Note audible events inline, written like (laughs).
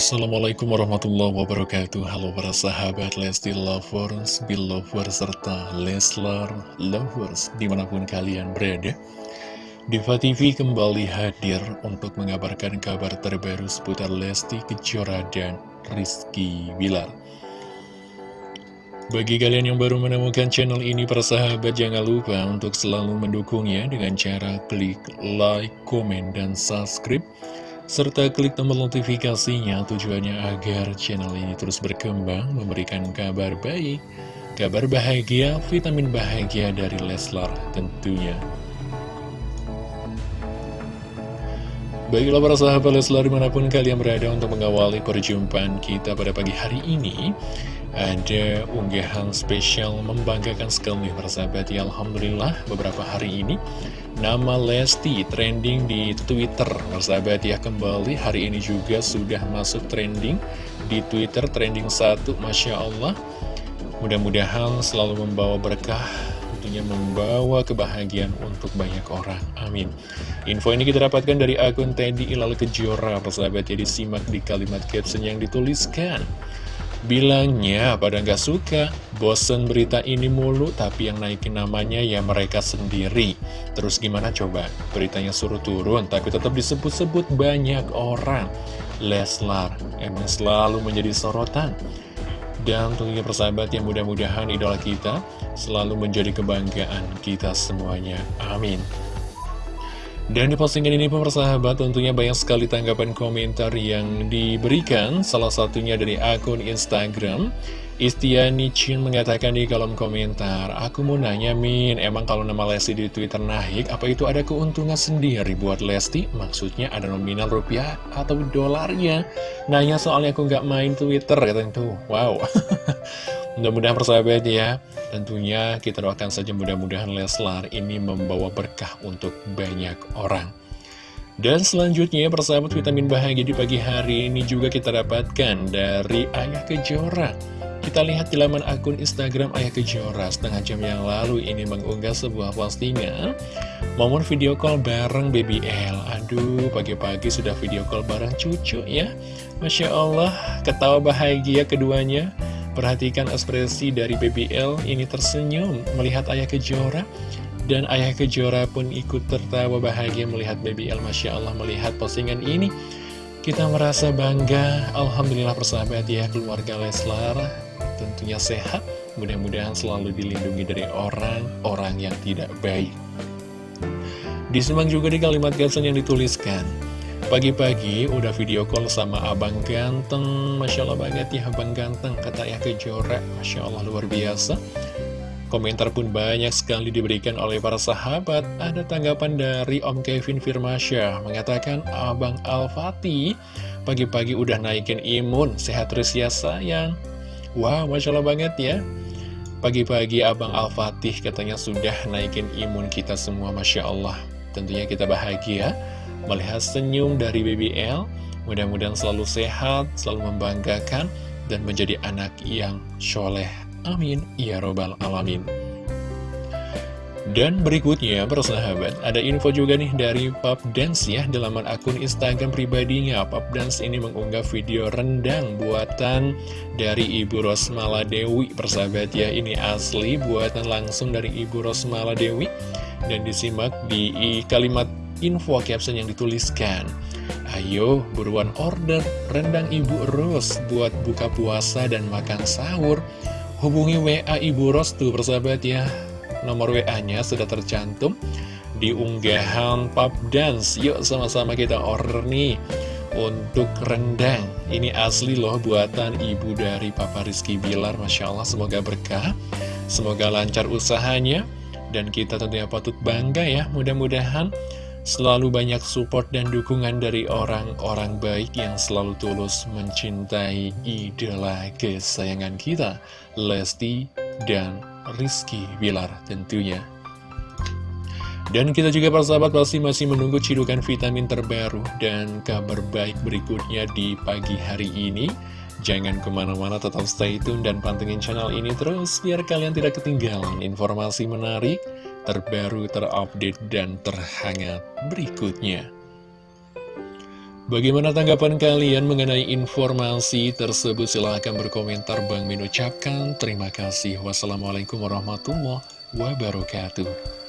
Assalamualaikum warahmatullahi wabarakatuh. Halo para sahabat Lesti Lovers, Belovers, serta Leslar Lovers di mana pun kalian berada. Diva TV kembali hadir untuk mengabarkan kabar terbaru seputar Lesti Kejora dan Rizky Bilar. Bagi kalian yang baru menemukan channel ini, para sahabat jangan lupa untuk selalu mendukungnya dengan cara klik like, komen, dan subscribe serta klik tombol notifikasinya tujuannya agar channel ini terus berkembang, memberikan kabar baik, kabar bahagia, vitamin bahagia dari Leslar tentunya. Baiklah para sahabat Leslar di mana pun kalian berada untuk mengawali perjumpaan kita pada pagi hari ini ada unggahan spesial membanggakan sekali persahabat ya Alhamdulillah beberapa hari ini Nama Lesti trending di Twitter. Persahabat ya kembali. Hari ini juga sudah masuk trending di Twitter Trending satu Masya Allah. Mudah-mudahan selalu membawa berkah Tentunya membawa kebahagiaan untuk banyak orang. Amin. Info ini kita dapatkan dari akun Teddy Ilal Kejora Persahabat ya disimak di kalimat caption yang dituliskan Bilangnya pada nggak suka, bosen berita ini mulu, tapi yang naikin namanya ya mereka sendiri. Terus gimana coba? Beritanya suruh turun, tapi tetap disebut-sebut banyak orang. Leslar emang selalu menjadi sorotan. Dan tentunya persahabat yang mudah-mudahan idola kita selalu menjadi kebanggaan kita semuanya. Amin. Dan di postingan ini persahabat tentunya banyak sekali tanggapan komentar yang diberikan. Salah satunya dari akun Instagram Istiani Chin mengatakan di kolom komentar Aku mau nanya Min, emang kalau nama Lesti di Twitter naik Apa itu ada keuntungan sendiri buat Lesti? Maksudnya ada nominal rupiah atau dolarnya? Nanya soalnya aku nggak main Twitter katanya tuh Wow. (laughs) Mudah-mudahan persahabat ya. Tentunya kita doakan saja mudah-mudahan Leslar ini membawa berkah untuk banyak orang. Dan selanjutnya persahabat vitamin bahagia di pagi hari ini juga kita dapatkan dari Ayah Kejora kita lihat di laman akun Instagram Ayah Kejora. Setengah jam yang lalu ini mengunggah sebuah postingan. Momen video call bareng BBL Aduh, pagi-pagi sudah video call bareng cucu ya. Masya Allah, ketawa bahagia keduanya. Perhatikan ekspresi dari BBL ini tersenyum melihat Ayah Kejora. Dan Ayah Kejora pun ikut tertawa bahagia melihat BBL Masya Allah melihat postingan ini kita merasa bangga Alhamdulillah persahabat ya keluarga Leslar tentunya sehat. Mudah-mudahan selalu dilindungi dari orang-orang yang tidak baik. Disimak juga di kalimat caption yang dituliskan. Pagi-pagi udah video call sama abang ganteng. Masya Allah banget ya abang ganteng Kata ya kejora. Masya Allah luar biasa Komentar pun banyak sekali diberikan oleh para sahabat. Ada tanggapan dari Om Kevin Firmasya Mengatakan Abang Al-Fatih Pagi-pagi udah naikin imun. Sehat terus ya sayang. Wow Masya Allah banget ya. Pagi-pagi Abang Al-Fatih katanya sudah naikin imun kita semua Masya Allah. Tentunya kita bahagia melihat senyum dari BBL. Mudah-mudahan selalu sehat, selalu membanggakan, dan menjadi anak yang soleh. Amin. Ya Robbal Alamin. Dan berikutnya, persahabat, ada info juga nih dari Pop Dance ya, dalam akun Instagram pribadinya. Pop Dance ini mengunggah video rendang buatan dari Ibu Rosmala Dewi. Persahabat ya, ini asli buatan langsung dari Ibu Rosmala Dewi. Dan disimak di kalimat info caption yang dituliskan Ayo buruan order rendang Ibu Ros buat buka puasa dan makan sahur Hubungi WA Ibu Ros tuh persahabat ya. Nomor WA-nya sudah tercantum di unggahan pub dance. Yuk sama-sama kita order nih untuk rendang. Ini asli loh buatan ibu dari Papa Rizky Bilar Masya Allah semoga berkah Semoga lancar usahanya Dan kita tentunya patut bangga ya Mudah-mudahan Selalu banyak support dan dukungan dari orang-orang baik yang selalu tulus mencintai idola kesayangan kita, Lesti dan Rizky Bilar tentunya. Dan kita juga persahabat pasti masih menunggu cidukan vitamin terbaru dan kabar baik berikutnya di pagi hari ini. Jangan ke mana-mana tetap stay tune dan pantengin channel ini terus biar kalian tidak ketinggalan informasi menarik, terbaru, terupdate, dan terhangat berikutnya. Bagaimana tanggapan kalian mengenai informasi tersebut? Silahkan berkomentar. Bang Min ucapkan terima kasih. Wassalamualaikum warahmatullahi wabarakatuh.